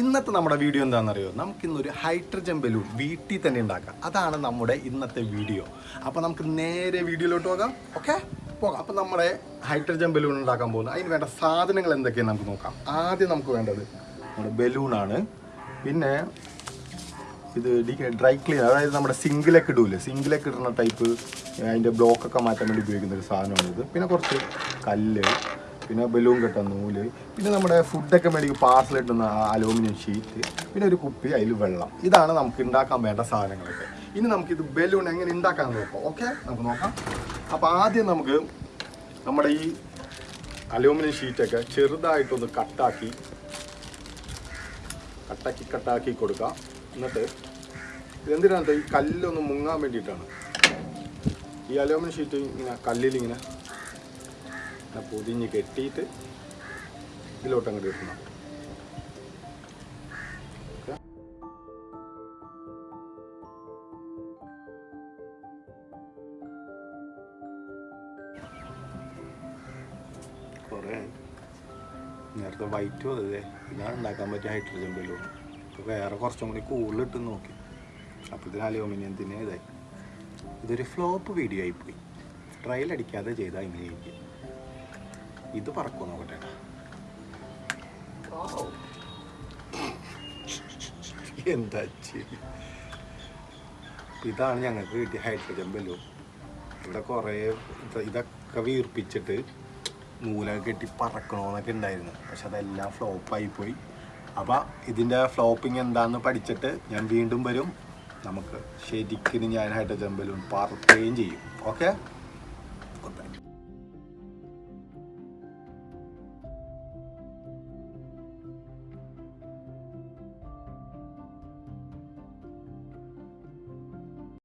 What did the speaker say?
ഇന്നത്തെ നമ്മുടെ വീഡിയോ എന്താണെന്നറിയോ? നമുക്കിന്നൊരു ഹൈഡ്രജൻ ബലൂൺ വീട്ടിൽ തന്നെ ഉണ്ടാക്കാം. അതാണ് നമ്മുടെ ഇന്നത്തെ വീഡിയോ. അപ്പോൾ നമുക്ക് നേരെ വീഡിയോയിലോട്ട് പോകാം. ഓക്കെ? പോകാം. അപ്പോൾ നമ്മുടെ ഹൈഡ്രജൻ ബലൂൺ ഉണ്ടാക്കാൻ പോകുന്നത്. അതിന് വേണ്ട സാധനങ്ങൾ എന്തൊക്കെയാണ് നമുക്ക് നോക്കാം. ആദ്യം നമുക്ക് വേണ്ടത് നമ്മുടെ ബലൂണാണ് പിന്നെ ഇത് ഡ്രൈ ക്ലീൻ അതായത് നമ്മുടെ സിങ്കിലൊക്കെ ഇടൂലേ? സിങ്കിലൊക്കെ ഇടുന്ന ടൈപ്പ് അതിന്റെ ബ്ലോക്കൊക്കെ മാറ്റാൻ വേണ്ടി ഉപയോഗിക്കുന്ന ഒരു സാധനമാണിത്. പിന്നെ കുറച്ച് കല്ല്. പിന്നെ ബലൂൺ കെട്ട നൂൽ. പിന്നെ നമ്മുടെ ഫുഡൊക്കെ മേടിക്കും പാർസൽ കിട്ടുന്ന അലൂമിനിയം ഷീറ്റ് പിന്നെ ഒരു കുപ്പി അതിൽ വെള്ളം. ഇതാണ് നമുക്ക് ഉണ്ടാക്കാൻ വേണ്ട സാധനങ്ങളൊക്കെ. ഇനി നമുക്കിത് ബലൂൺ എങ്ങനെ ഉണ്ടാക്കാൻ നോക്കാം. ഓക്കെ നമുക്ക് നോക്കാം. അപ്പോൾ ആദ്യം നമുക്ക് നമ്മുടെ ഈ അലൂമിനിയം ഷീറ്റൊക്കെ ചെറുതായിട്ടൊന്ന് കട്ടാക്കി കട്ടാക്കി കട്ടാക്കി കൊടുക്കാം. എന്നിട്ട് ഇതെന്തിനാണ് ഈ കല്ലൊന്ന് മുങ്ങാൻ വേണ്ടിയിട്ടാണ്? ഈ അലൂമിനിയം ഷീറ്റ് ഇങ്ങനെ കല്ലിൽ ഇങ്ങനെ പൊതിഞ്ഞ് കെട്ടിയിട്ട് ഇതിലോട്ട് അങ്ങോട്ട് കുറേ നേരത്തെ വൈറ്റ് അതെ ഇതാണ് ഉണ്ടാക്കാൻ പറ്റിയ ഹൈഡ്രജൻ ബലൂൺ. ഇപ്പോൾ വേറെ കുറച്ചും കൂടി കൂടുതലിട്ട് നോക്കി. അപ്പോൾ ഇതിന് തന്നെ ഇതായി. ഇതൊരു ഫ്ലോപ്പ് വീഡിയോ ആയിപ്പോയി. ട്രയൽ അടിക്കാതെ ചെയ്താൽ ഇങ്ങനെ ഇരിക്കും ഇത് പറക്കുമോ നോക്കട്ടെ എന്താ ഇതാണ് ഞങ്ങൾക്ക് കിട്ടിയ ഹൈഡ്രജൻ ബലൂൺ. ഇവിടെ കുറേ ഇത് ഇതൊക്കെ വീർപ്പിച്ചിട്ട് നൂലൊക്കെ കെട്ടി പറക്കണമെന്നൊക്കെ ഉണ്ടായിരുന്നു. പക്ഷെ അതെല്ലാം ഫ്ലോപ്പായി പോയി അപ്പം ഇതിന്റെ ഫ്ലോപ്പിംഗ് എന്താണെന്ന് പഠിച്ചിട്ട് ഞാൻ വീണ്ടും വരും. നമുക്ക് ശരിക്കും ഞാൻ ഹൈഡ്രജൻ ബലൂൺ പറക്കുകയും ചെയ്യും. ഓക്കെ